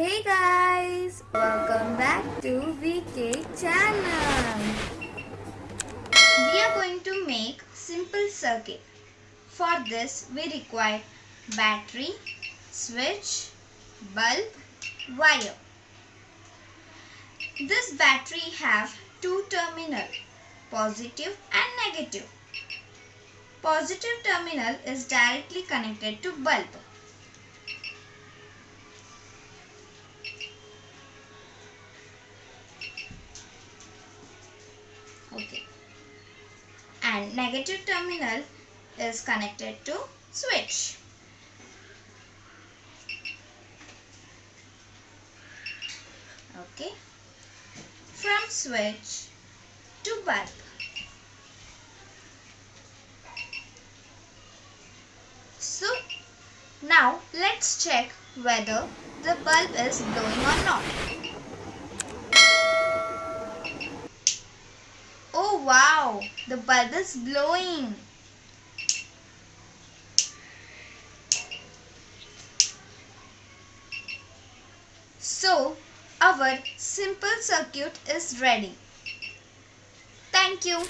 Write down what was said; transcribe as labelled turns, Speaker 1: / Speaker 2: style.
Speaker 1: Hey guys, welcome back to VK channel. We are going to make simple circuit. For this we require battery, switch, bulb, wire. This battery have two terminal, positive and negative. Positive terminal is directly connected to bulb Okay. And negative terminal is connected to switch. Okay. From switch to bulb. So now let's check whether the bulb is glowing or not. Wow, the bulb is glowing. So our simple circuit is ready. Thank you.